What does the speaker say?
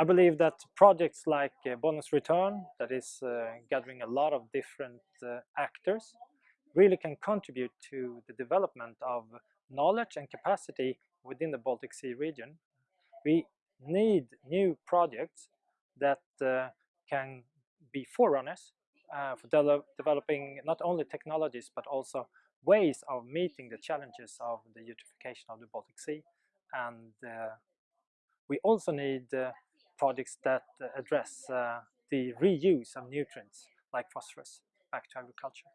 I believe that projects like uh, Bonus Return, that is uh, gathering a lot of different uh, actors, really can contribute to the development of knowledge and capacity within the Baltic Sea region. We need new projects that uh, can be forerunners uh, for de developing not only technologies but also ways of meeting the challenges of the eutrophication of the Baltic Sea and uh, we also need projects that address uh, the reuse of nutrients like phosphorus back to agriculture.